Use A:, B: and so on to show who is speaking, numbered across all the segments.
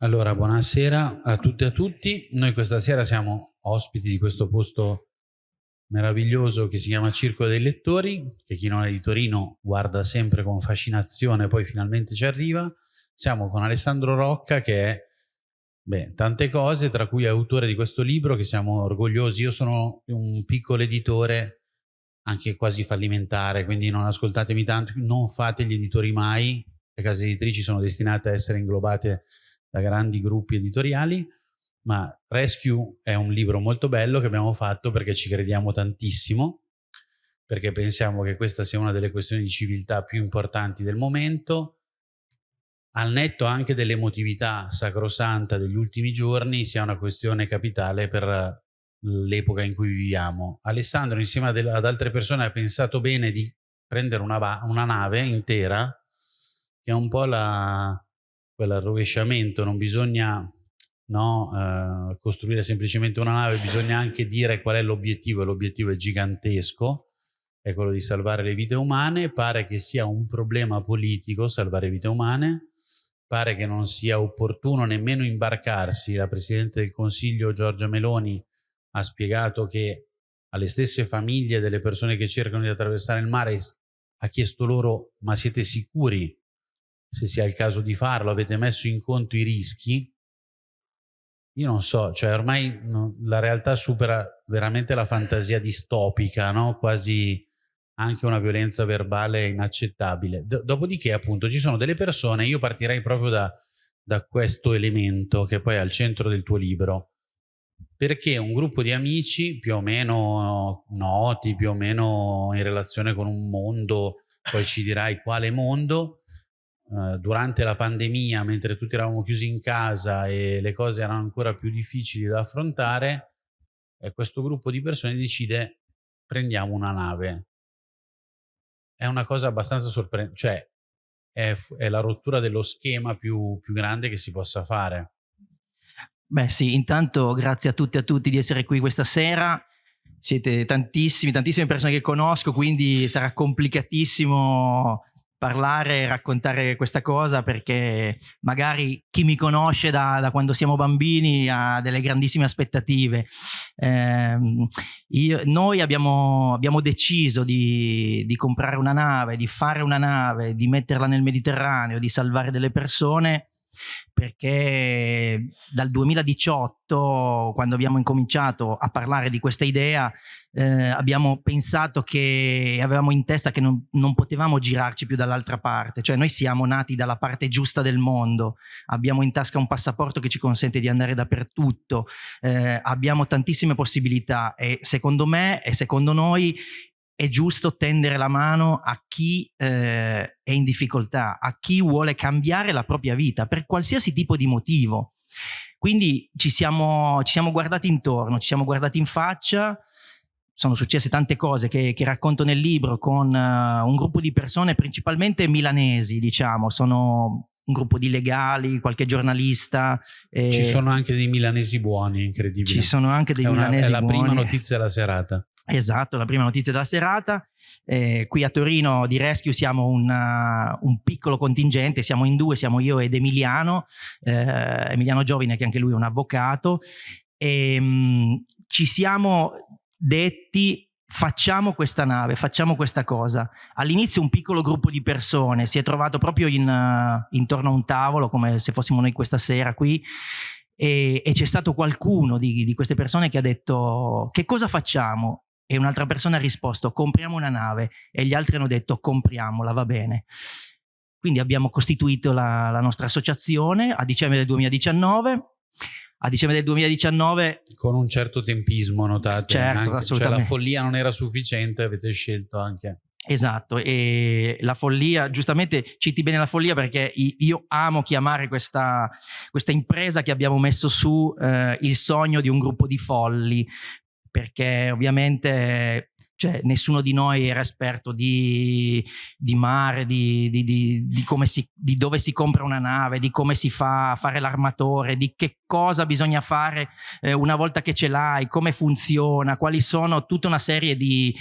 A: Allora, buonasera a tutte e a tutti. Noi questa sera siamo ospiti di questo posto meraviglioso che si chiama Circolo dei Lettori, che chi non è di Torino guarda sempre con fascinazione, poi finalmente ci arriva. Siamo con Alessandro Rocca che è beh, tante cose, tra cui è autore di questo libro che siamo orgogliosi. Io sono un piccolo editore anche quasi fallimentare, quindi non ascoltatemi tanto, non fate gli editori mai, le case editrici sono destinate a essere inglobate da grandi gruppi editoriali, ma Rescue è un libro molto bello che abbiamo fatto perché ci crediamo tantissimo, perché pensiamo che questa sia una delle questioni di civiltà più importanti del momento, al netto anche dell'emotività sacrosanta degli ultimi giorni, sia una questione capitale per l'epoca in cui viviamo. Alessandro insieme ad altre persone ha pensato bene di prendere una, una nave intera, che è un po' la, quell'arrovesciamento, non bisogna no, eh, costruire semplicemente una nave, bisogna anche dire qual è l'obiettivo, e l'obiettivo è gigantesco, è quello di salvare le vite umane, pare che sia un problema politico salvare vite umane, pare che non sia opportuno nemmeno imbarcarsi, la Presidente del Consiglio Giorgia Meloni ha spiegato che alle stesse famiglie delle persone che cercano di attraversare il mare ha chiesto loro ma siete sicuri se sia il caso di farlo, avete messo in conto i rischi, io non so, cioè ormai no, la realtà supera veramente la fantasia distopica, no? quasi anche una violenza verbale inaccettabile. D dopodiché appunto ci sono delle persone, io partirei proprio da, da questo elemento che poi è al centro del tuo libro, perché un gruppo di amici più o meno noti, più o meno in relazione con un mondo, poi ci dirai quale mondo, eh, durante la pandemia, mentre tutti eravamo chiusi in casa e le cose erano ancora più difficili da affrontare, eh, questo gruppo di persone decide prendiamo una nave. È una cosa abbastanza sorprendente, cioè è, è, la rottura dello schema più, più grande che si possa fare.
B: Beh sì, intanto grazie a tutti e a tutti di essere qui questa sera. Siete tantissimi, tantissime persone che conosco, quindi sarà complicatissimo parlare e raccontare questa cosa perché magari chi mi conosce da, da quando siamo bambini ha delle grandissime aspettative. Eh, io, noi abbiamo, abbiamo deciso di, di, comprare una nave, di fare una nave, di metterla nel Mediterraneo, di salvare delle persone perché dal 2018, quando abbiamo incominciato a parlare di questa idea, eh, abbiamo pensato che avevamo in testa che non, non potevamo girarci più dall'altra parte, cioè noi siamo nati dalla parte giusta del mondo, abbiamo in tasca un passaporto che ci consente di andare dappertutto, eh, abbiamo tantissime possibilità e secondo me e secondo noi è giusto tendere la mano a chi eh, è in difficoltà, a chi vuole cambiare la propria vita per qualsiasi tipo di motivo. Quindi ci siamo, ci siamo guardati intorno, ci siamo guardati in faccia, sono successe tante cose che, che racconto nel libro con uh, un gruppo di persone principalmente milanesi, diciamo, sono un gruppo di legali, qualche giornalista.
A: Eh, ci sono anche dei milanesi buoni, incredibili.
B: Ci sono anche dei è milanesi
A: buoni.
B: È
A: la prima notizia della serata.
B: Esatto, la prima notizia della serata. Eh, qui a Torino di Rescue siamo una, un piccolo contingente, siamo in due, siamo io ed Emiliano, eh, Emiliano Giovine che anche lui è un avvocato e mh, mm, ci siamo detti facciamo questa nave, facciamo questa cosa. All'inizio un piccolo gruppo di persone si è trovato proprio in, uh, intorno a un tavolo come se fossimo noi questa sera qui e, e c'è stato qualcuno di, di queste persone che ha detto che cosa facciamo? E un'altra persona ha risposto compriamo una nave e gli altri hanno detto compriamola, va bene. Quindi abbiamo costituito la, la nostra associazione a dicembre del 2019 a dicembre del 2019
A: con un certo tempismo notate
B: certo,
A: anche,
B: assolutamente.
A: cioè la follia non era sufficiente avete scelto anche
B: Esatto, e la follia, giustamente citi bene la follia perché io amo chiamare questa, questa impresa che abbiamo messo su eh, il sogno di un gruppo di folli, perché ovviamente cioè, nessuno di noi era esperto di, di mare, di, di, si, di, dove si compra una nave, di come si fa a fare l'armatore, di che cosa bisogna fare eh, una volta che ce l'hai, come funziona, quali sono tutta una serie di,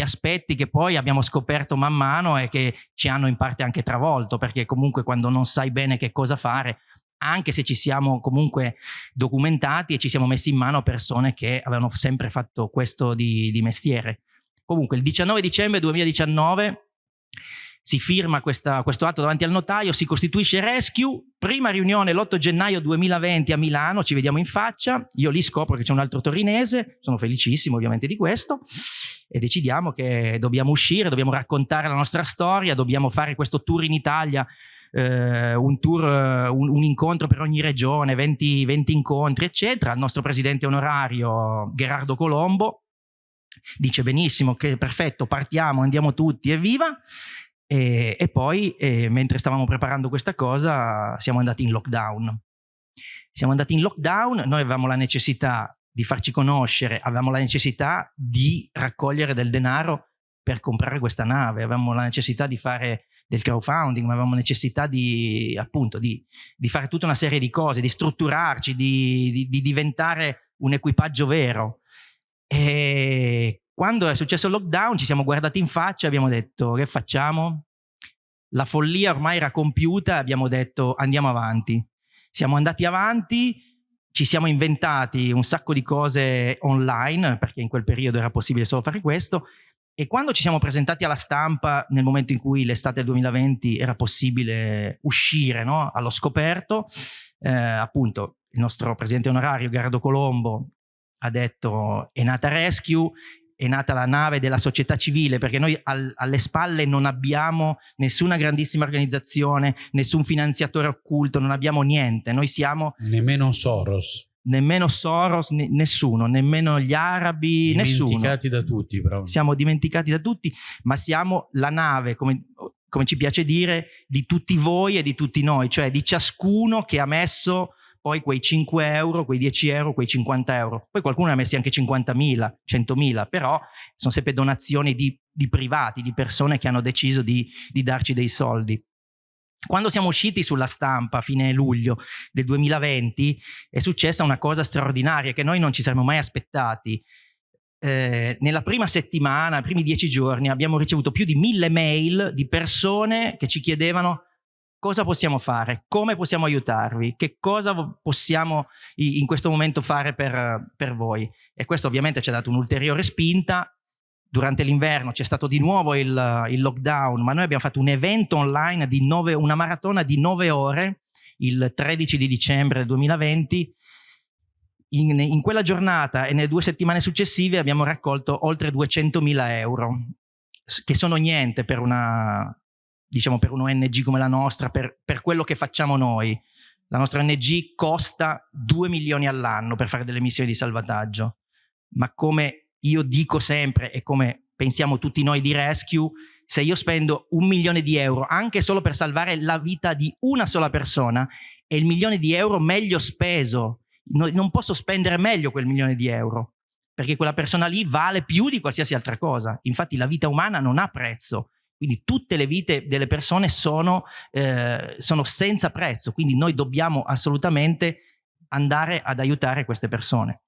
B: aspetti che poi abbiamo scoperto man mano e che ci hanno in parte anche travolto, perché comunque quando non sai bene che cosa fare anche se ci siamo comunque documentati e ci siamo messi in mano persone che avevano sempre fatto questo di, di mestiere. Comunque il 19 dicembre 2019 si firma questa, questo atto davanti al notaio, si costituisce Rescue, prima riunione l'8 gennaio 2020 a Milano, ci vediamo in faccia, io lì scopro che c'è un altro torinese, sono felicissimo ovviamente di questo, e decidiamo che dobbiamo uscire, dobbiamo raccontare la nostra storia, dobbiamo fare questo tour in Italia, eh, un tour, un, un, incontro per ogni regione, 20, 20 incontri, eccetera. Il nostro presidente onorario Gerardo Colombo dice benissimo che perfetto, partiamo, andiamo tutti, evviva! E, e poi, eh, mentre stavamo preparando questa cosa, siamo andati in lockdown. Siamo andati in lockdown, noi avevamo la necessità di farci conoscere, avevamo la necessità di raccogliere del denaro per comprare questa nave, avevamo la necessità di fare del crowdfunding, ma avevamo necessità di, appunto, di, di fare tutta una serie di cose, di strutturarci, di, di, di diventare un equipaggio vero. E quando è successo il lockdown ci siamo guardati in faccia e abbiamo detto che facciamo? La follia ormai era compiuta abbiamo detto andiamo avanti. Siamo andati avanti, ci siamo inventati un sacco di cose online perché in quel periodo era possibile solo fare questo e quando ci siamo presentati alla stampa nel momento in cui l'estate del 2020 era possibile uscire no? allo scoperto, eh, appunto il nostro presidente onorario Gerardo Colombo ha detto è nata Rescue è nata la nave della società civile, perché noi al, alle spalle non abbiamo nessuna grandissima organizzazione, nessun finanziatore occulto, non abbiamo niente. Noi siamo...
A: Nemmeno Soros.
B: Nemmeno Soros, ne, nessuno, nemmeno gli arabi, nessuno.
A: Dimenticati da tutti, però.
B: Siamo dimenticati da tutti, ma siamo la nave, come, come ci piace dire, di tutti voi e di tutti noi, cioè di ciascuno che ha messo poi quei 5 euro, quei 10 euro, quei 50 euro. Poi qualcuno ne ha messi anche 50.000, 100.000, però sono sempre donazioni di, di, privati, di persone che hanno deciso di, di darci dei soldi. Quando siamo usciti sulla stampa a fine luglio del 2020 è successa una cosa straordinaria che noi non ci saremmo mai aspettati. Eh, nella prima settimana, i primi dieci giorni, abbiamo ricevuto più di mille mail di persone che ci chiedevano cosa possiamo fare, come possiamo aiutarvi, che cosa possiamo in questo momento fare per, per voi. E questo ovviamente ci ha dato un'ulteriore spinta. Durante l'inverno c'è stato di nuovo il, il, lockdown, ma noi abbiamo fatto un evento online di nove, una maratona di nove ore, il 13 di dicembre 2020. In, in quella giornata e nelle due settimane successive abbiamo raccolto oltre 200.000 euro, che sono niente per una, diciamo per un'ONG come la nostra, per, per quello che facciamo noi. La nostra ONG costa 2 milioni all'anno per fare delle missioni di salvataggio, ma come io dico sempre e come pensiamo tutti noi di Rescue, se io spendo un milione di euro anche solo per salvare la vita di una sola persona, è il milione di euro meglio speso. non posso spendere meglio quel milione di euro, perché quella persona lì vale più di qualsiasi altra cosa. Infatti la vita umana non ha prezzo, quindi tutte le vite delle persone sono, eh, sono senza prezzo, quindi noi dobbiamo assolutamente andare ad aiutare queste persone.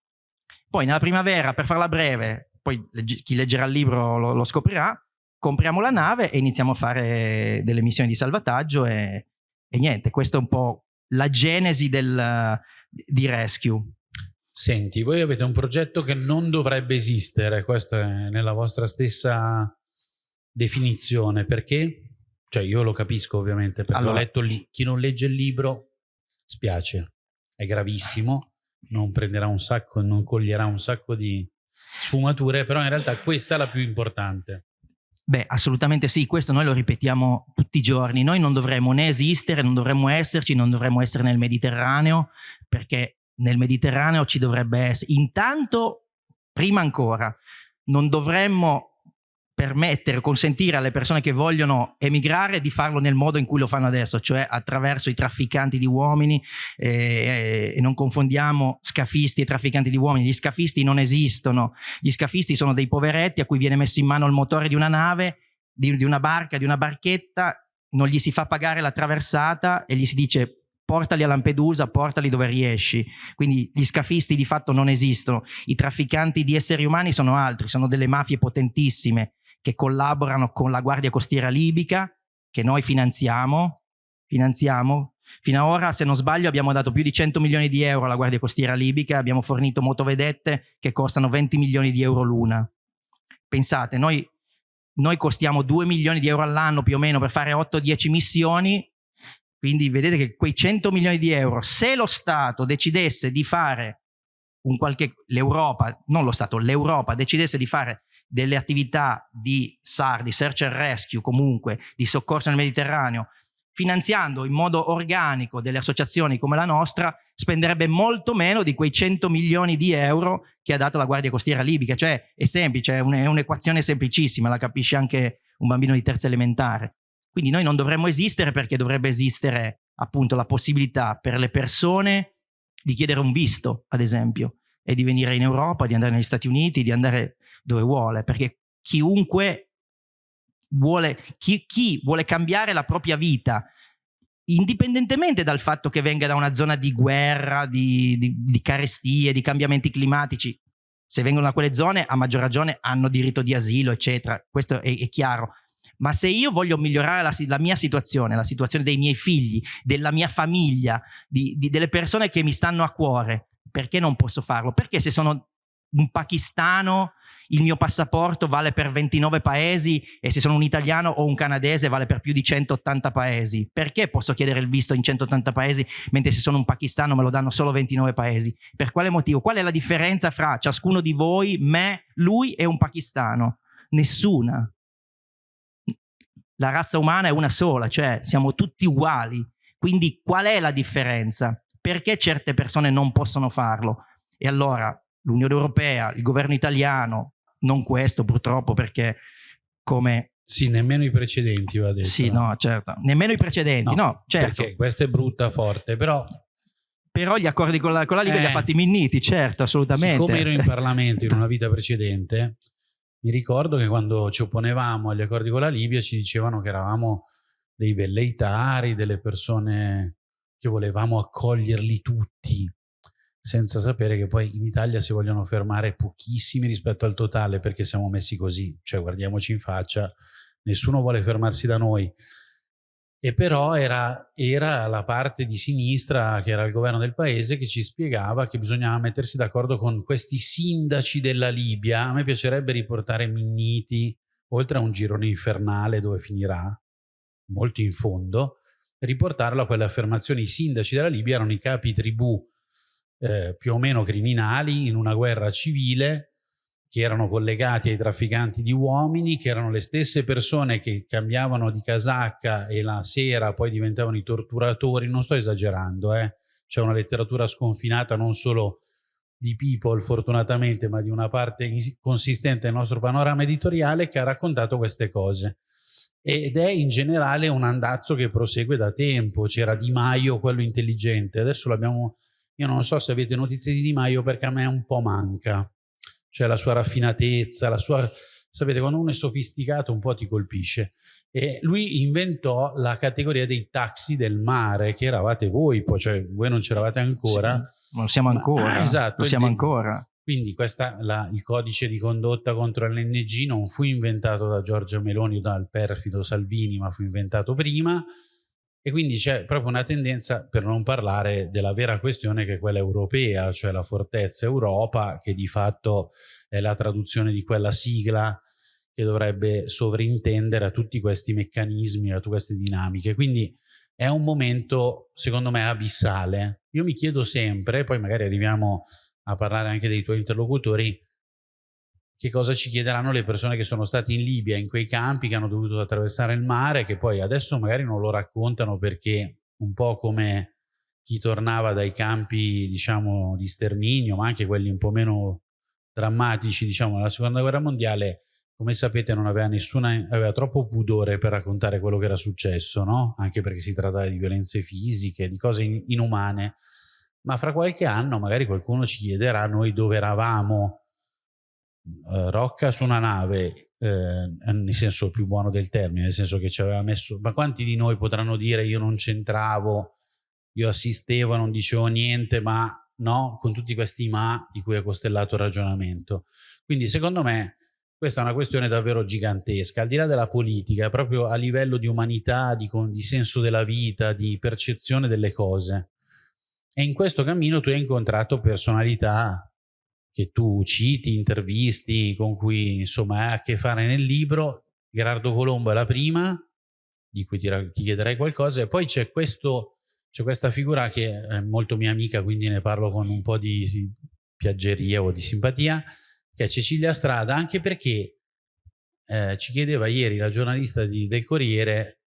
B: Poi nella primavera, per farla breve, poi chi leggerà il libro lo, lo scoprirà, compriamo la nave e iniziamo a fare delle missioni di salvataggio e, e niente, questa è un po' la genesi del, di Rescue.
A: Senti, voi avete un progetto che non dovrebbe esistere, questo è nella vostra stessa definizione, perché? Cioè io lo capisco ovviamente, perché allora, ho letto lì, chi non legge il libro spiace, è gravissimo, non prenderà un sacco, non coglierà un sacco di sfumature, però in realtà questa è la più importante.
B: Beh, assolutamente sì, questo noi lo ripetiamo tutti i giorni, noi non dovremmo né esistere, non dovremmo esserci, non dovremmo essere nel Mediterraneo, perché nel Mediterraneo ci dovrebbe essere, intanto, prima ancora, non dovremmo permettere, consentire alle persone che vogliono emigrare di farlo nel modo in cui lo fanno adesso, cioè attraverso i trafficanti di uomini eh, e non confondiamo scafisti e trafficanti di uomini, gli scafisti non esistono, gli scafisti sono dei poveretti a cui viene messo in mano il motore di una nave, di, di una barca, di una barchetta, non gli si fa pagare la traversata e gli si dice portali a Lampedusa, portali dove riesci. Quindi gli scafisti di fatto non esistono. I trafficanti di esseri umani sono altri, sono delle mafie potentissime che collaborano con la Guardia Costiera Libica, che noi finanziamo, finanziamo Fino ad ora, se non sbaglio, abbiamo dato più di 100 milioni di euro alla Guardia Costiera Libica, abbiamo fornito motovedette che costano 20 milioni di euro l'una. Pensate, noi, noi costiamo 2 milioni di euro all'anno più o meno per fare 8-10 missioni, quindi vedete che quei 100 milioni di euro, se lo Stato decidesse di fare un qualche, l'Europa, non lo Stato, l'Europa decidesse di fare delle attività di SAR, di search and rescue comunque, di soccorso nel Mediterraneo, finanziando in modo organico delle associazioni come la nostra, spenderebbe molto meno di quei 100 milioni di euro che ha dato la Guardia Costiera Libica. Cioè è semplice, è un'equazione semplicissima, la capisce anche un bambino di terza elementare. Quindi noi non dovremmo esistere perché dovrebbe esistere appunto la possibilità per le persone di chiedere un visto, ad esempio, e di venire in Europa, di andare negli Stati Uniti, di andare dove vuole, perché chiunque vuole, chi, chi vuole cambiare la propria vita, indipendentemente dal fatto che venga da una zona di guerra, di, di, di carestie, di cambiamenti climatici, se vengono da quelle zone a maggior ragione hanno diritto di asilo, eccetera, questo è, è chiaro. Ma se io voglio migliorare la, la, mia situazione, la situazione dei miei figli, della mia famiglia, di, delle persone che mi stanno a cuore, perché non posso farlo? Perché se sono un pakistano il mio passaporto vale per 29 paesi e se sono un italiano o un canadese vale per più di 180 paesi. Perché posso chiedere il visto in 180 paesi mentre se sono un pakistano me lo danno solo 29 paesi? Per quale motivo? Qual è la differenza fra ciascuno di voi, me, lui e un pakistano? Nessuna la razza umana è una sola, cioè siamo tutti uguali. Quindi qual è la differenza? Perché certe persone non possono farlo? E allora l'Unione Europea, il governo italiano, non questo purtroppo perché come...
A: Sì, nemmeno i precedenti va detto.
B: Sì, no, certo. Nemmeno i precedenti, no, no certo.
A: Perché questa è brutta, forte, però...
B: Però gli accordi con la, con la Libia eh, li ha fatti Minniti, certo, assolutamente.
A: Siccome ero in Parlamento in una vita precedente, mi ricordo che quando ci opponevamo agli accordi con la Libia ci dicevano che eravamo dei velleitari, delle persone che volevamo accoglierli tutti, senza sapere che poi in Italia si vogliono fermare pochissimi rispetto al totale perché siamo messi così, cioè guardiamoci in faccia, nessuno vuole fermarsi da noi e però era, era, la parte di sinistra che era il governo del paese che ci spiegava che bisognava mettersi d'accordo con questi sindaci della Libia. A me piacerebbe riportare Minniti, oltre a un girone infernale dove finirà, molto in fondo, riportarlo a quelle affermazioni. I sindaci della Libia erano i capi tribù eh, più o meno criminali in una guerra civile che erano collegati ai trafficanti di uomini, che erano le stesse persone che cambiavano di casacca e la sera poi diventavano i torturatori, non sto esagerando, eh? c'è una letteratura sconfinata non solo di people fortunatamente, ma di una parte consistente del nostro panorama editoriale che ha raccontato queste cose. Ed è in generale un andazzo che prosegue da tempo, c'era Di Maio, quello intelligente, adesso l'abbiamo, io non so se avete notizie di Di Maio perché a me un po' manca, cioè la sua raffinatezza, la sua... Sapete, quando uno è sofisticato un po' ti colpisce. E lui inventò la categoria dei taxi del mare, che eravate voi, poi, cioè voi non c'eravate ancora.
B: Sì, lo siamo ancora. Ma,
A: esatto.
B: Lo siamo ancora.
A: Quindi questa, la, il codice di condotta contro l'NG non fu inventato da Giorgia Meloni o dal perfido Salvini, ma fu inventato prima e quindi c'è proprio una tendenza, per non parlare della vera questione che è quella europea, cioè la fortezza Europa, che di fatto è la traduzione di quella sigla che dovrebbe sovrintendere a tutti questi meccanismi, a tutte queste dinamiche. Quindi è un momento, secondo me, abissale. Io mi chiedo sempre, poi magari arriviamo a parlare anche dei tuoi interlocutori, che cosa ci chiederanno le persone che sono state in Libia, in quei campi, che hanno dovuto attraversare il mare, che poi adesso magari non lo raccontano perché un po' come chi tornava dai campi, diciamo, di sterminio, ma anche quelli un po' meno drammatici, diciamo, della seconda guerra mondiale, come sapete non aveva nessuna, aveva troppo pudore per raccontare quello che era successo, no? Anche perché si trattava di violenze fisiche, di cose inumane. Ma fra qualche anno magari qualcuno ci chiederà noi dove eravamo uh, Rocca su una nave, eh, nel senso più buono del termine, nel senso che ci aveva messo... Ma quanti di noi potranno dire io non c'entravo, io assistevo, non dicevo niente, ma no, con tutti questi ma di cui è costellato il ragionamento. Quindi secondo me questa è una questione davvero gigantesca, al di là della politica, proprio a livello di umanità, di, di senso della vita, di percezione delle cose. E in questo cammino tu hai incontrato personalità che tu citi, intervisti, con cui insomma hai a che fare nel libro. Gerardo Colombo è la prima, di cui ti, ti chiederei qualcosa, e poi c'è questa figura che è molto mia amica, quindi ne parlo con un po' di piaggeria o di simpatia, che è Cecilia Strada, anche perché eh, ci chiedeva ieri la giornalista di, del Corriere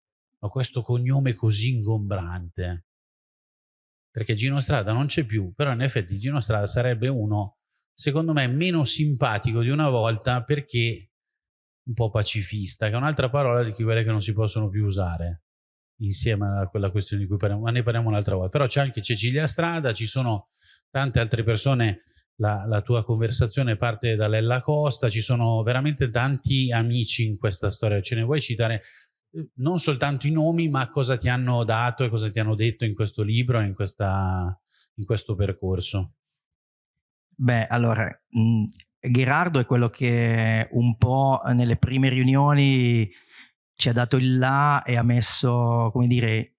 A: ma questo cognome così ingombrante. Perché Gino Strada non c'è più, però in effetti Gino Strada sarebbe uno, secondo me, meno simpatico di una volta perché un po' pacifista, che è un'altra parola di quelle che non si possono più usare insieme a quella questione di cui parliamo, ma ne parliamo un'altra volta. Però c'è anche Cecilia Strada, ci sono tante altre persone la, la, tua conversazione parte da Lella Costa, ci sono veramente tanti amici in questa storia, ce ne vuoi citare eh, non soltanto i nomi, ma cosa ti hanno dato e cosa ti hanno detto in questo libro e in, questa, in questo percorso?
B: Beh, allora, mh, Gerardo è quello che un po' nelle prime riunioni ci ha dato il là e ha messo, come dire,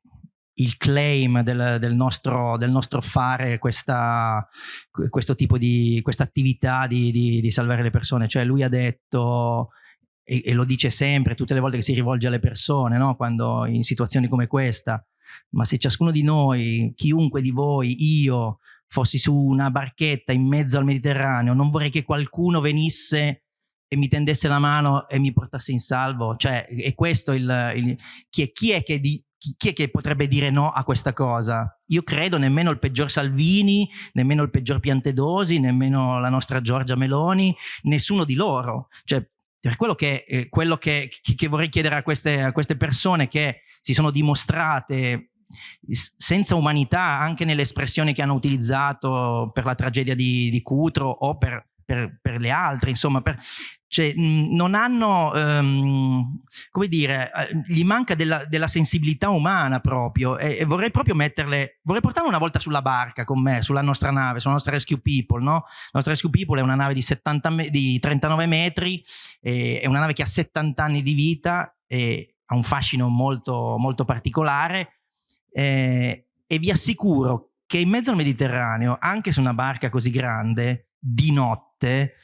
B: il claim del, del, nostro, del nostro, fare questa, questo tipo di questa attività di, di, di, salvare le persone. Cioè lui ha detto, e, e, lo dice sempre, tutte le volte che si rivolge alle persone, no? quando in situazioni come questa, ma se ciascuno di noi, chiunque di voi, io, fossi su una barchetta in mezzo al Mediterraneo, non vorrei che qualcuno venisse e mi tendesse la mano e mi portasse in salvo. Cioè, è questo il... il chi, è, chi, è che di, chi è che potrebbe dire no a questa cosa? Io credo nemmeno il peggior Salvini, nemmeno il peggior Piantedosi, nemmeno la nostra Giorgia Meloni, nessuno di loro. Cioè, per quello che, eh, quello che, che vorrei chiedere a queste, a queste persone che si sono dimostrate senza umanità anche nelle espressioni che hanno utilizzato per la tragedia di, di Cutro o per, per, per le altre, insomma, per, cioè, non hanno, um, come dire, eh, gli manca della, della sensibilità umana proprio e, e, vorrei proprio metterle, vorrei portarle una volta sulla barca con me, sulla nostra nave, sulla nostra Rescue People, no? La nostra Rescue People è una nave di, 70 di 39 metri, è una nave che ha 70 anni di vita e ha un fascino molto, molto particolare eh, e vi assicuro che in mezzo al Mediterraneo, anche su una barca così grande, di notte,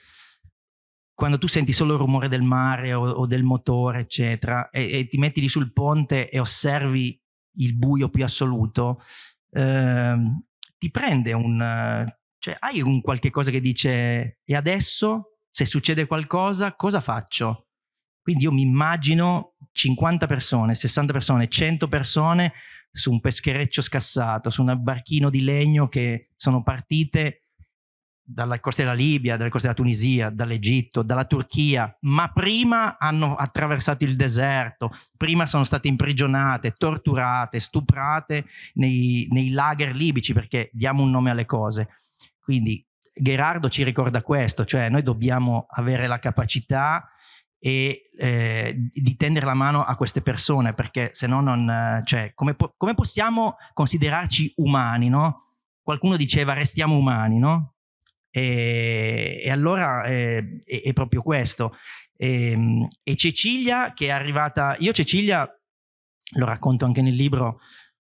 B: quando tu senti solo il rumore del mare o, o del motore, eccetera, e, e, ti metti lì sul ponte e osservi il buio più assoluto, eh, ti prende un... cioè hai un qualche cosa che dice e adesso se succede qualcosa cosa faccio? Quindi io mi immagino 50 persone, 60 persone, 100 persone su un peschereccio scassato, su un barchino di legno che sono partite dalla costa della Libia, dalle coste della Tunisia, dall'Egitto, dalla Turchia, ma prima hanno attraversato il deserto, prima sono state imprigionate, torturate, stuprate nei, nei lager libici, perché diamo un nome alle cose. Quindi Gerardo ci ricorda questo, cioè noi dobbiamo avere la capacità e eh, di tendere la mano a queste persone, perché se no non... Cioè, come, po come possiamo considerarci umani, no? Qualcuno diceva restiamo umani, no? E, e allora eh, è, è, proprio questo. E, ehm, e, Cecilia che è arrivata, io Cecilia, lo racconto anche nel libro,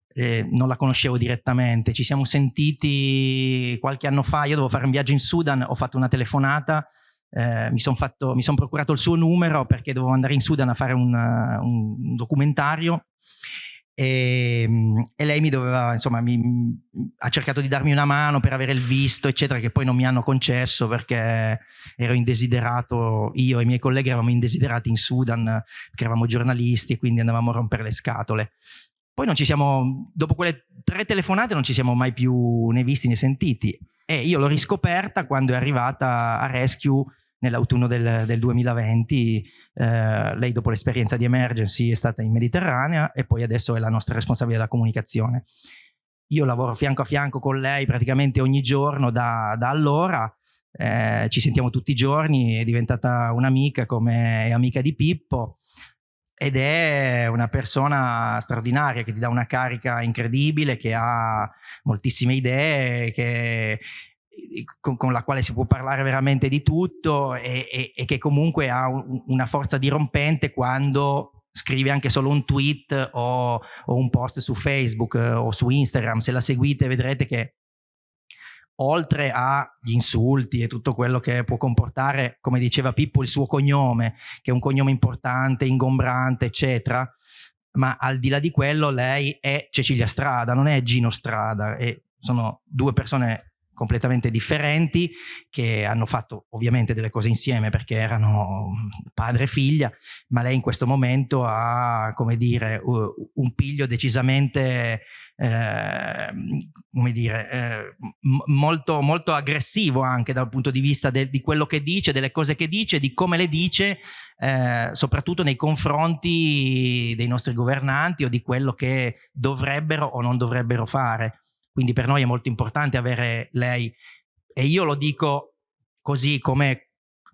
B: eh, non la conoscevo direttamente, ci siamo sentiti qualche anno fa, io dovevo fare un viaggio in Sudan, ho fatto una telefonata, eh, mi sono son procurato il suo numero perché dovevo andare in Sudan a fare un, un documentario e, ehm, e, lei mi doveva, insomma, mi, ha cercato di darmi una mano per avere il visto, eccetera, che poi non mi hanno concesso perché ero indesiderato, io e i miei colleghi eravamo indesiderati in Sudan perché eravamo giornalisti e quindi andavamo a rompere le scatole. Poi non ci siamo, dopo quelle tre telefonate non ci siamo mai più né visti né sentiti e io l'ho riscoperta quando è arrivata a Rescue nell'autunno del, del, 2020. Eh, lei dopo l'esperienza di Emergency è stata in Mediterranea e poi adesso è la nostra responsabile della comunicazione. Io lavoro fianco a fianco con lei praticamente ogni giorno da, da allora, eh, ci sentiamo tutti i giorni, è diventata un'amica come è amica di Pippo ed è una persona straordinaria che ti dà una carica incredibile, che ha moltissime idee, che con, con, la quale si può parlare veramente di tutto e, e, e che comunque ha un, una forza dirompente quando scrive anche solo un tweet o, o un post su Facebook eh, o su Instagram. Se la seguite vedrete che oltre agli insulti e tutto quello che può comportare, come diceva Pippo, il suo cognome, che è un cognome importante, ingombrante, eccetera, ma al di là di quello lei è Cecilia Strada, non è Gino Strada, e sono due persone completamente differenti che hanno fatto ovviamente delle cose insieme perché erano padre e figlia, ma lei in questo momento ha, come dire, un piglio decisamente, eh, come dire, eh, molto, molto aggressivo anche dal punto di vista de, di quello che dice, delle cose che dice, di come le dice, eh, soprattutto nei confronti dei nostri governanti o di quello che dovrebbero o non dovrebbero fare. Quindi per noi è molto importante avere lei e io lo dico così come,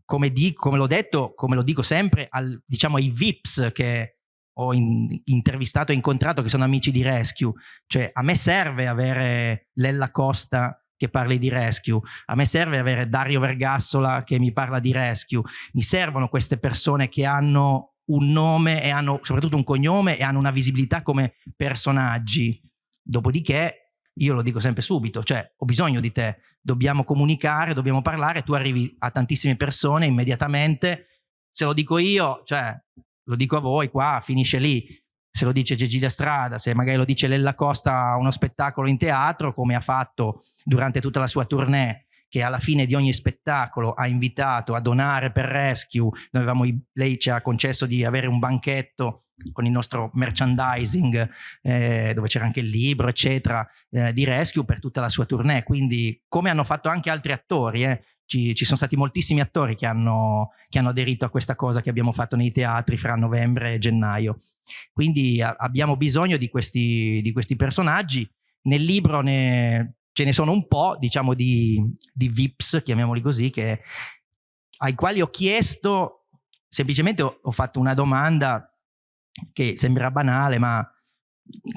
B: come, come l'ho detto, come lo dico sempre al, diciamo, ai VIPs che ho in, intervistato e incontrato che sono amici di Rescue. Cioè a me serve avere Lella Costa che parli di Rescue, a me serve avere Dario Vergassola che mi parla di Rescue, mi servono queste persone che hanno un nome e hanno soprattutto un cognome e hanno una visibilità come personaggi. Dopodiché io lo dico sempre subito, cioè ho bisogno di te, dobbiamo comunicare, dobbiamo parlare, tu arrivi a tantissime persone immediatamente, se lo dico io, cioè lo dico a voi qua, finisce lì, se lo dice Cecilia Strada, se magari lo dice Lella Costa a uno spettacolo in teatro, come ha fatto durante tutta la sua tournée, che alla fine di ogni spettacolo ha invitato a donare per Rescue, avevamo, lei ci ha concesso di avere un banchetto con il nostro merchandising eh, dove c'era anche il libro eccetera eh, di Rescue per tutta la sua tournée. Quindi come hanno fatto anche altri attori eh, ci, ci, sono stati moltissimi attori che hanno, che hanno, aderito a questa cosa che abbiamo fatto nei teatri fra novembre e gennaio. Quindi a, abbiamo bisogno di questi, di questi personaggi. Nel libro ne, ce ne sono un po' diciamo di, di VIPs chiamiamoli così che, ai quali ho chiesto semplicemente ho, ho fatto una domanda che sembra banale, ma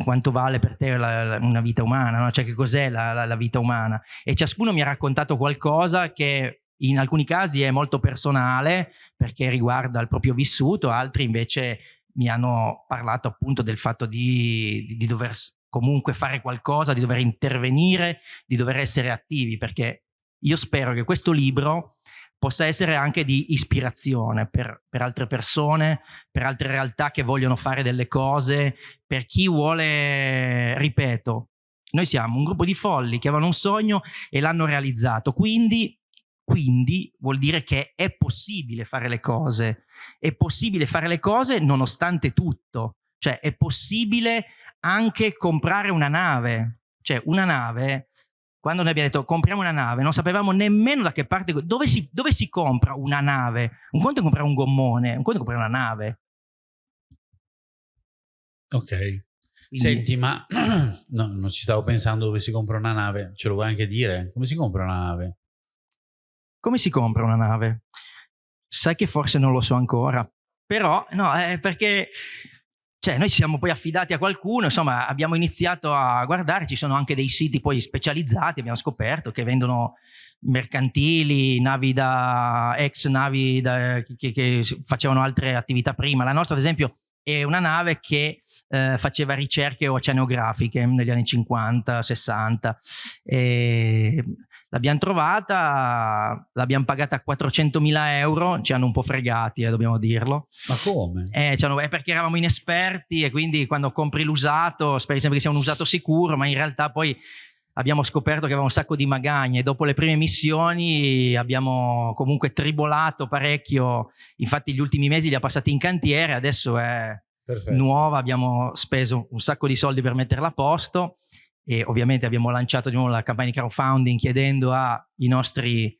B: quanto vale per te la, la, una vita umana, no? cioè che cos'è la, la, vita umana. E ciascuno mi ha raccontato qualcosa che in alcuni casi è molto personale perché riguarda il proprio vissuto, altri invece mi hanno parlato appunto del fatto di, di, di dover comunque fare qualcosa, di dover intervenire, di dover essere attivi, perché io spero che questo libro possa essere anche di ispirazione per, per, altre persone, per altre realtà che vogliono fare delle cose, per chi vuole, ripeto, noi siamo un gruppo di folli che avevano un sogno e l'hanno realizzato, quindi, quindi vuol dire che è possibile fare le cose, è possibile fare le cose nonostante tutto, cioè è possibile anche comprare una nave, cioè una nave quando noi abbiamo detto compriamo una nave, non sapevamo nemmeno da che parte, dove si, dove si compra una nave? Un conto è comprare un gommone, un conto è comprare una nave.
A: Ok. Quindi... Senti, ma no, non ci stavo pensando dove si compra una nave, ce lo vuoi anche dire? Come si compra una nave?
B: Come si compra una nave? Sai che forse non lo so ancora, però no, è perché cioè noi siamo poi affidati a qualcuno, insomma abbiamo iniziato a guardare, ci sono anche dei siti poi specializzati, abbiamo scoperto che vendono mercantili, navi da ex navi da, che, che, facevano altre attività prima. La nostra ad esempio è una nave che eh, faceva ricerche oceanografiche negli anni 50, 60. E l'abbiamo trovata, l'abbiamo pagata a 400.000 euro, ci hanno un po' fregati, eh, dobbiamo dirlo.
A: Ma come?
B: Eh, è perché eravamo inesperti e quindi quando compri l'usato speri sempre che sia un usato sicuro, ma in realtà poi abbiamo scoperto che aveva un sacco di magagne. Dopo le prime missioni abbiamo comunque tribolato parecchio, infatti gli ultimi mesi li ha passati in cantiere, adesso è Perfetto. nuova, abbiamo speso un sacco di soldi per metterla a posto e ovviamente abbiamo lanciato di nuovo la campagna di crowdfunding chiedendo ai nostri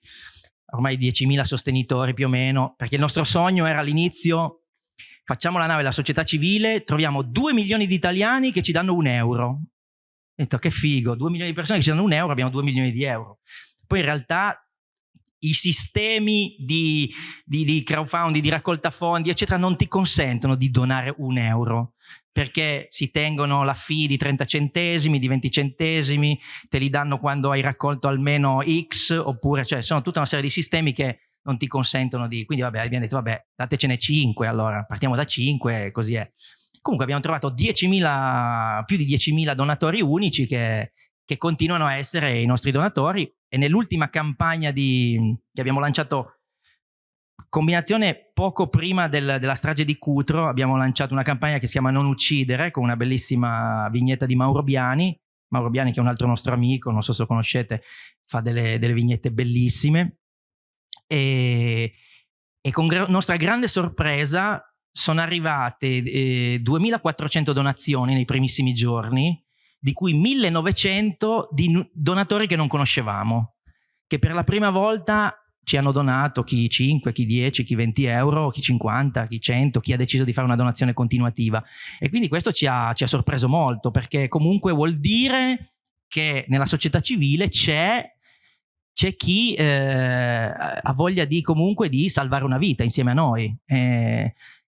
B: ormai 10.000 sostenitori più o meno, perché il nostro sogno era all'inizio facciamo la nave la società civile, troviamo 2 milioni di italiani che ci danno un euro. Ho detto che figo, 2 milioni di persone che ci danno un euro, abbiamo 2 milioni di euro. Poi in realtà i sistemi di, di, di, crowdfunding, di raccolta fondi, eccetera, non ti consentono di donare un euro perché si tengono la fee di 30 centesimi, di 20 centesimi, te li danno quando hai raccolto almeno X, oppure, cioè, sono tutta una serie di sistemi che non ti consentono di... Quindi vabbè, abbiamo detto, vabbè, datecene 5, allora partiamo da 5, così è. Comunque abbiamo trovato 10.000, più di 10.000 donatori unici che, che continuano a essere i nostri donatori e nell'ultima campagna di, che abbiamo lanciato combinazione poco prima del, della strage di Cutro abbiamo lanciato una campagna che si chiama Non uccidere con una bellissima vignetta di Mauro Biani. Mauro Biani che è un altro nostro amico non so se lo conoscete fa delle, delle vignette bellissime. E, e con gra nostra grande sorpresa sono arrivate eh, 2400 donazioni nei primissimi giorni di cui 1900 di donatori che non conoscevamo che per la prima volta ci hanno donato chi 5, chi 10, chi 20 euro, chi 50, chi 100, chi ha deciso di fare una donazione continuativa. E quindi questo ci ha, ci ha sorpreso molto perché comunque vuol dire che nella società civile c'è c'è chi eh, ha voglia di comunque di salvare una vita insieme a noi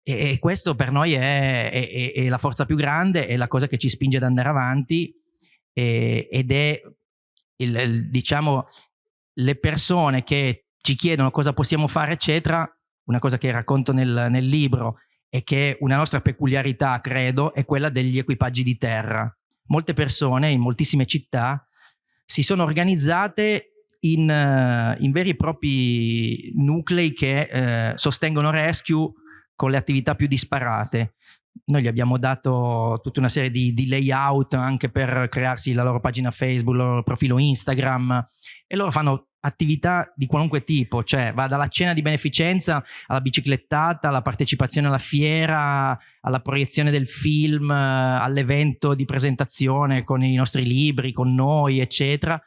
B: e, e questo per noi è, è, è, la forza più grande, è la cosa che ci spinge ad andare avanti ed è il, il, diciamo le persone che ci chiedono cosa possiamo fare, eccetera, una cosa che racconto nel, nel libro e che una nostra peculiarità, credo, è quella degli equipaggi di terra. Molte persone in moltissime città si sono organizzate in, in veri e propri nuclei che eh, sostengono rescue con le attività più disparate. Noi gli abbiamo dato tutta una serie di, di, layout anche per crearsi la loro pagina Facebook, il loro profilo Instagram e loro fanno attività di qualunque tipo, cioè va dalla cena di beneficenza alla biciclettata, alla partecipazione alla fiera, alla proiezione del film, all'evento di presentazione con i nostri libri, con noi, eccetera.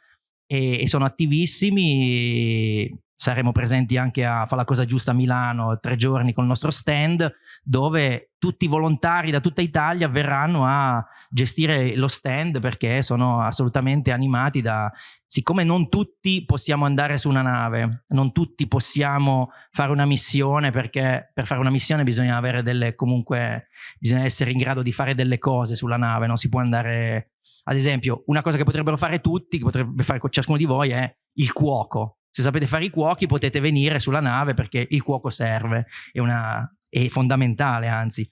B: E, e sono attivissimi saremo presenti anche a Fa la cosa giusta a Milano tre giorni con il nostro stand dove tutti i volontari da tutta Italia verranno a gestire lo stand perché sono assolutamente animati da siccome non tutti possiamo andare su una nave non tutti possiamo fare una missione perché per fare una missione bisogna avere delle comunque bisogna essere in grado di fare delle cose sulla nave non si può andare ad esempio una cosa che potrebbero fare tutti che potrebbe fare ciascuno di voi è il cuoco se sapete fare i cuochi potete venire sulla nave perché il cuoco serve, è, una, è fondamentale anzi.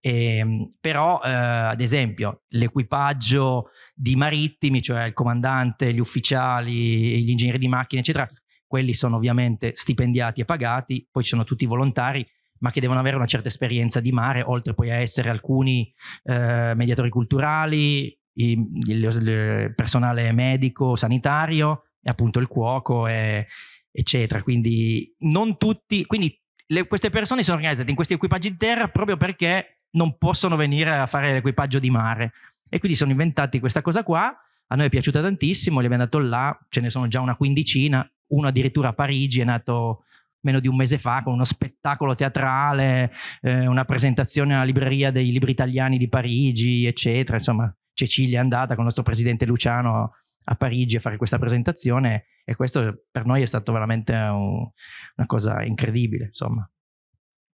B: E, ehm, però eh, ad esempio l'equipaggio di marittimi, cioè il comandante, gli ufficiali, gli ingegneri di macchine eccetera, quelli sono ovviamente stipendiati e pagati, poi ci sono tutti i volontari ma che devono avere una certa esperienza di mare, oltre poi a essere alcuni eh, mediatori culturali, il personale medico, sanitario, e appunto il cuoco, e, eccetera. Quindi non tutti, quindi le, queste persone sono organizzate in questi equipaggi di terra proprio perché non possono venire a fare l'equipaggio di mare. E quindi sono inventati questa cosa qua, a noi è piaciuta tantissimo, li abbiamo dato là, ce ne sono già una quindicina, uno addirittura a Parigi è nato meno di un mese fa con uno spettacolo teatrale, eh, una presentazione alla libreria dei libri italiani di Parigi, eccetera. Insomma, Cecilia è andata con il nostro presidente Luciano a Parigi a fare questa presentazione e questo per noi è stato veramente un, una cosa incredibile, insomma.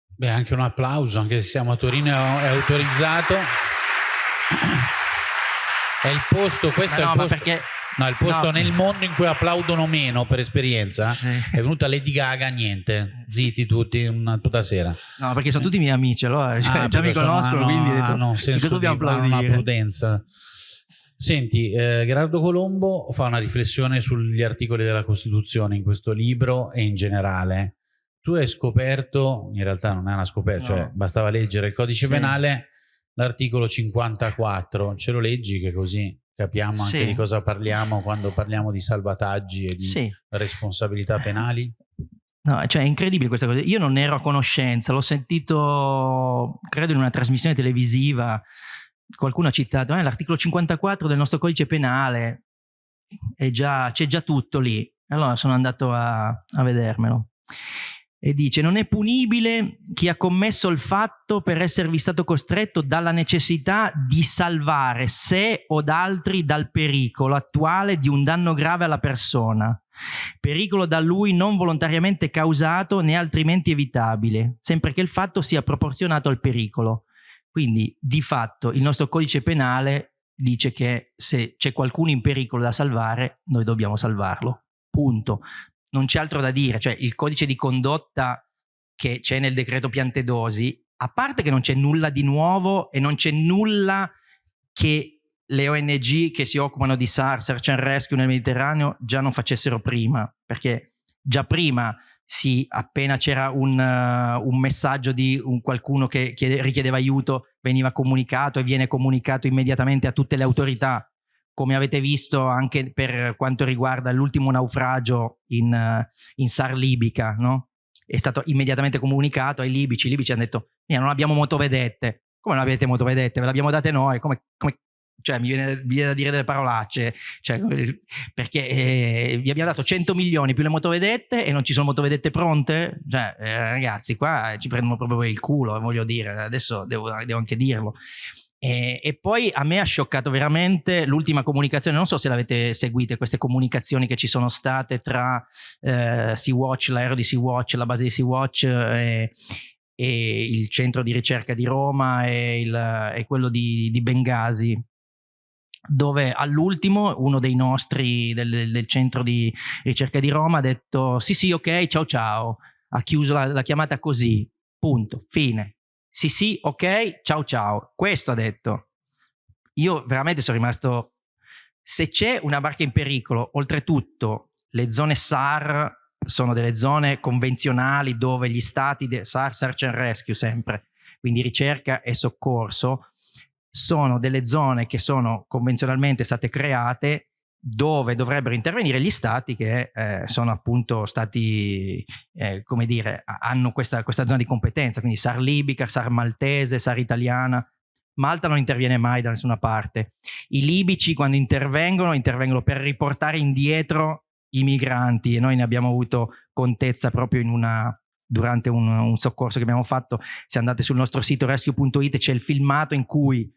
A: Beh, anche un applauso, anche se siamo a Torino è autorizzato. È il posto, questo no, è il posto. Perché... No, il posto no. nel mondo in cui applaudono meno per esperienza. Sì. È venuta Lady Gaga, niente, zitti tutti una, tutta sera.
B: No, perché sono tutti miei amici, allora cioè, ah, già mi conoscono, quindi hanno
A: detto, dobbiamo applaudire. Una prudenza. Senti, eh, Gerardo Colombo fa una riflessione sugli articoli della Costituzione in questo libro e in generale. Tu hai scoperto, in realtà non è una scoperta, cioè no. cioè bastava leggere il codice sì. penale, l'articolo 54, ce lo leggi che così capiamo anche sì. di cosa parliamo quando parliamo di salvataggi e di sì. responsabilità penali?
B: No, cioè è incredibile questa cosa. Io non ero a conoscenza, l'ho sentito, credo, in una trasmissione televisiva qualcuno ha citato eh, l'articolo 54 del nostro codice penale, c'è già, già, tutto lì. Allora sono andato a, a vedermelo. e dice non è punibile chi ha commesso il fatto per esservi stato costretto dalla necessità di salvare sé o altri dal pericolo attuale di un danno grave alla persona, pericolo da lui non volontariamente causato né altrimenti evitabile, sempre che il fatto sia proporzionato al pericolo. Quindi di fatto il nostro codice penale dice che se c'è qualcuno in pericolo da salvare, noi dobbiamo salvarlo. Punto non c'è altro da dire, cioè il codice di condotta che c'è nel decreto Piantedosi, a parte che non c'è nulla di nuovo e non c'è nulla che le ONG che si occupano di SAR, Search and Rescue nel Mediterraneo già non facessero prima, perché già prima sì, appena c'era un, uh, un, messaggio di un qualcuno che chiede, richiedeva aiuto, veniva comunicato e viene comunicato immediatamente a tutte le autorità. Come avete visto anche per quanto riguarda l'ultimo naufragio in, in SAR libica, no? è stato immediatamente comunicato ai libici, i libici hanno detto non abbiamo motovedette, come non avete motovedette, ve l'abbiamo date noi, come, come cioè mi viene, mi viene, da dire delle parolacce, cioè, perché eh, vi abbiamo dato 100 milioni più le motovedette e non ci sono motovedette pronte? Cioè, eh, ragazzi, qua ci prendono proprio il culo, voglio dire, adesso devo, devo anche dirlo. E, e, poi a me ha scioccato veramente l'ultima comunicazione, non so se l'avete seguite, queste comunicazioni che ci sono state tra eh, Sea-Watch, l'aereo di Sea-Watch, la base di Sea-Watch e, e, il centro di ricerca di Roma e, il, e quello di, di, Bengasi, dove all'ultimo uno dei nostri del, del, centro di ricerca di Roma ha detto sì sì ok ciao ciao, ha chiuso la, la chiamata così, punto, fine sì, sì, ok, ciao ciao. Questo ha detto. Io veramente sono rimasto... Se c'è una barca in pericolo, oltretutto le zone SAR sono delle zone convenzionali dove gli stati, SAR, Search and Rescue sempre, quindi ricerca e soccorso, sono delle zone che sono convenzionalmente state create dove dovrebbero intervenire gli stati che eh, sono appunto stati, eh, come dire, hanno questa, questa, zona di competenza, quindi SAR libica, SAR maltese, SAR italiana. Malta non interviene mai da nessuna parte. I libici quando intervengono, intervengono per riportare indietro i migranti e noi ne abbiamo avuto contezza proprio una, durante un, un soccorso che abbiamo fatto. Se andate sul nostro sito rescue.it c'è il filmato in cui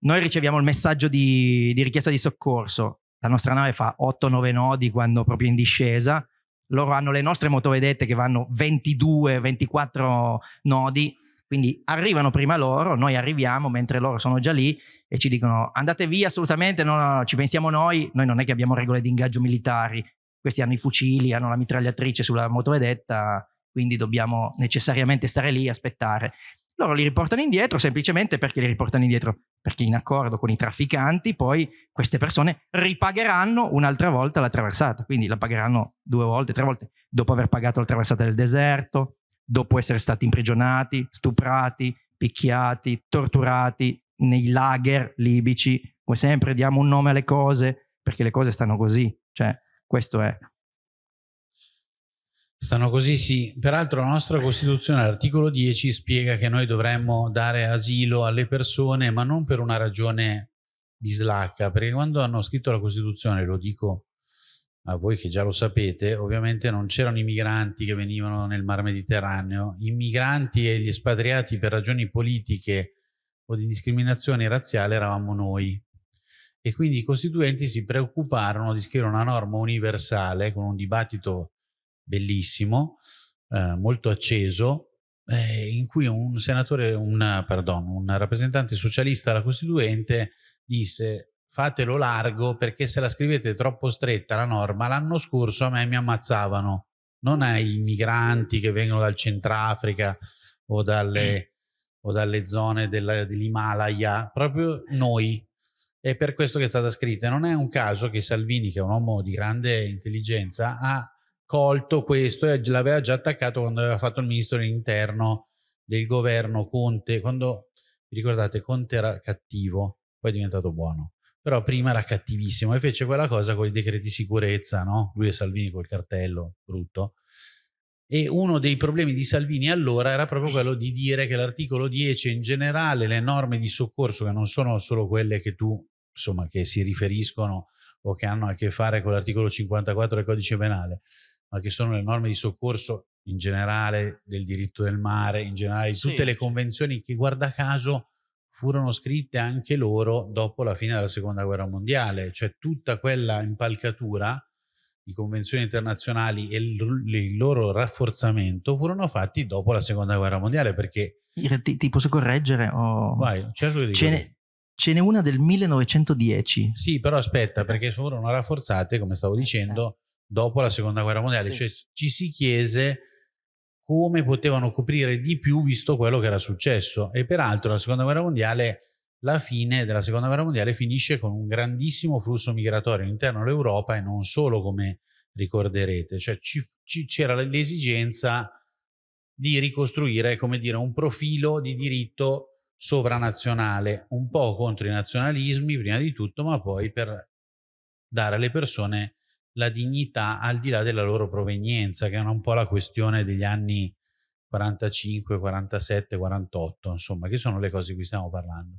B: noi riceviamo il messaggio di, di richiesta di soccorso, la nostra nave fa 8-9 nodi quando proprio in discesa, loro hanno le nostre motovedette che vanno 22-24 nodi, quindi arrivano prima loro, noi arriviamo mentre loro sono già lì e ci dicono andate via assolutamente, no, no, no, ci pensiamo noi, noi non è che abbiamo regole di ingaggio militari, questi hanno i fucili, hanno la mitragliatrice sulla motovedetta, quindi dobbiamo necessariamente stare lì e aspettare. Loro li riportano indietro semplicemente perché li riportano indietro? Perché in accordo con i trafficanti poi queste persone ripagheranno un'altra volta la traversata, quindi la pagheranno due volte, tre volte, dopo aver pagato la traversata del deserto, dopo essere stati imprigionati, stuprati, picchiati, torturati nei lager libici, come sempre diamo un nome alle cose perché le cose stanno così, cioè questo è.
A: Stanno così, sì. Peraltro la nostra Costituzione, l'articolo 10, spiega che noi dovremmo dare asilo alle persone, ma non per una ragione bislacca, perché quando hanno scritto la Costituzione, lo dico a voi che già lo sapete, ovviamente non c'erano i migranti che venivano nel mar Mediterraneo, i migranti e gli espatriati per ragioni politiche o di discriminazione razziale eravamo noi. E quindi i costituenti si preoccuparono di scrivere una norma universale con un dibattito bellissimo, eh, molto acceso, eh, in cui un senatore, un, pardon, un rappresentante socialista alla Costituente disse fatelo largo perché se la scrivete troppo stretta la norma, l'anno scorso a me mi ammazzavano, non ai migranti che vengono dal Centrafrica o dalle, o dalle zone dell'Himalaya, proprio noi. È per questo che è stata scritta. Non è un caso che Salvini, che è un uomo di grande intelligenza, ha colto questo e l'aveva già attaccato quando aveva fatto il ministro dell'interno del governo Conte, quando vi ricordate Conte era cattivo, poi è diventato buono, però prima era cattivissimo e fece quella cosa con i decreti sicurezza, no? lui e Salvini col cartello brutto, e uno dei problemi di Salvini allora era proprio quello di dire che l'articolo 10 in generale le norme di soccorso che non sono solo quelle che tu insomma che si riferiscono o che hanno a che fare con l'articolo 54 del codice penale ma che sono le norme di soccorso in generale del diritto del mare, in generale di tutte sì. le convenzioni che guarda caso furono scritte anche loro dopo la fine della seconda guerra mondiale, cioè tutta quella impalcatura di convenzioni internazionali e il, loro rafforzamento furono fatti dopo la seconda guerra mondiale perché...
B: Ti, ti posso correggere? O...
A: Vai, certo che
B: ce n'è, ce n'è una del 1910.
A: Sì, però aspetta, perché furono rafforzate, come stavo dicendo, dopo la seconda guerra mondiale, sì. cioè ci si chiese come potevano coprire di più visto quello che era successo. E peraltro la seconda guerra mondiale, la fine della seconda guerra mondiale finisce con un grandissimo flusso migratorio all'interno dell'Europa e non solo come ricorderete, cioè c'era l'esigenza di ricostruire, come dire, un profilo di diritto sovranazionale, un po' contro i nazionalismi prima di tutto, ma poi per dare alle persone la dignità al di là della loro provenienza, che è un po' la questione degli anni 45, 47, 48, insomma, che sono le cose di cui stiamo parlando.